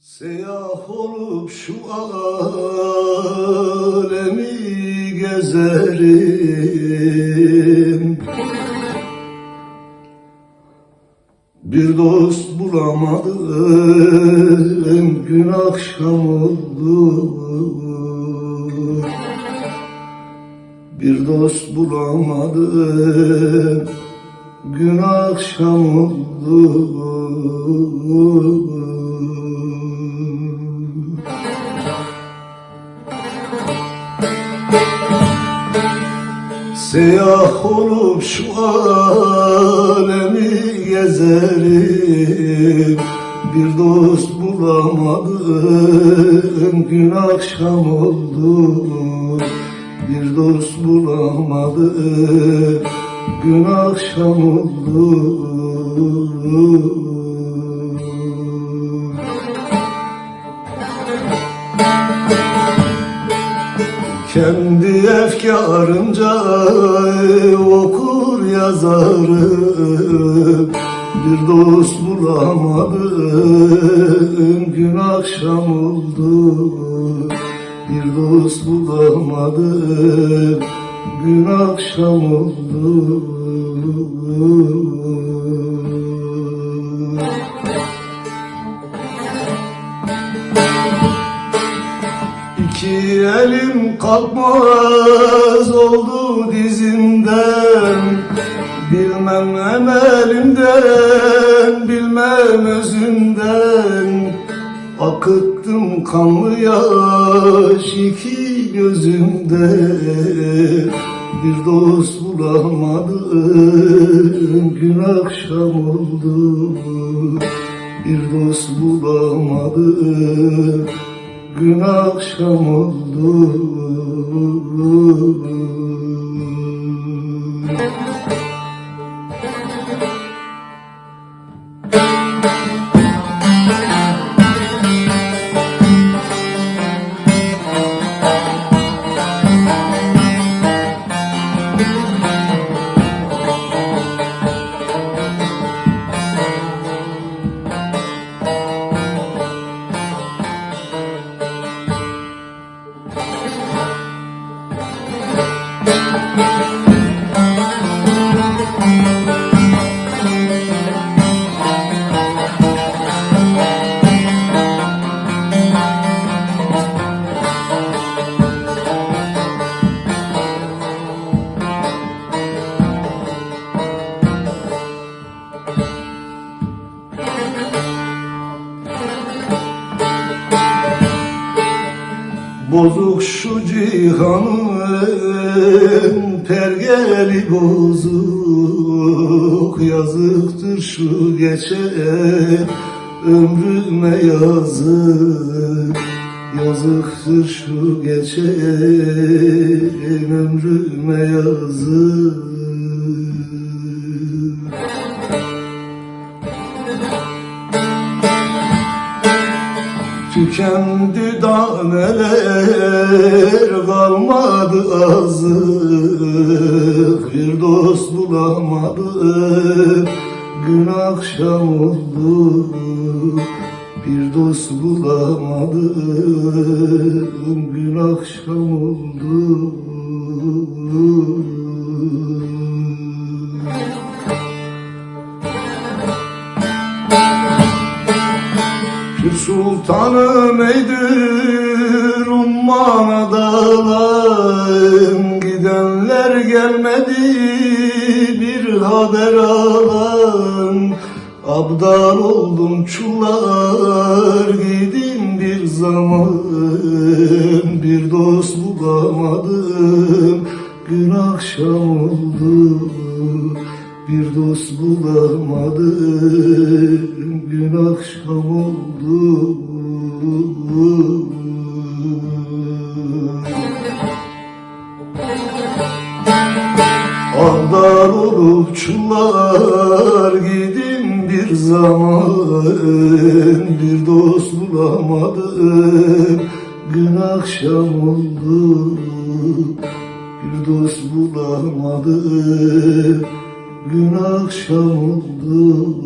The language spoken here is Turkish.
Seyah olup şu alemi gezerim. Bir dost bulamadım gün akşam oldu. Bir dost bulamadım gün akşam oldu Seyah olup şu alemi gezerim. Bir dost bulamadım gün akşam oldu. Bir dost bulamadım gün akşam oldu efkarımca okur yazarım. Bir dost bulamadım gün akşam oldu. Bir dost bulamadım gün akşam oldu elim kalkmaz oldu dizimden. Bilmem emelimden, bilmem özümden. Akıttım kanlı yaş iki gözümde. Bir dost bulamadım, gün akşam oldu. Bir dost bulamadım, gün akşam oldu Thank you. Bozuk şu cihanın pergeli bozuk. Yazıktır şu geçen ömrüme yazık. Yazıktır şu geçen ömrüme yazık Tükendi daneler kalmadı azık. Bir dost bulamadım gün akşam oldu. Bir dost bulamadım gün akşam oldu sultanım eydir umman dağlarım Gidenler gelmedi bir haber alan Abdal oldum çullar gidin bir zaman. Bir dost bulamadım gün akşam oldu bir dost bulamadım gün akşam oldu. Ağlar olup çullar gidin bir zaman. Bir dost bulamadım gün akşam oldu. Bir dost bulamadım gün akşam oldu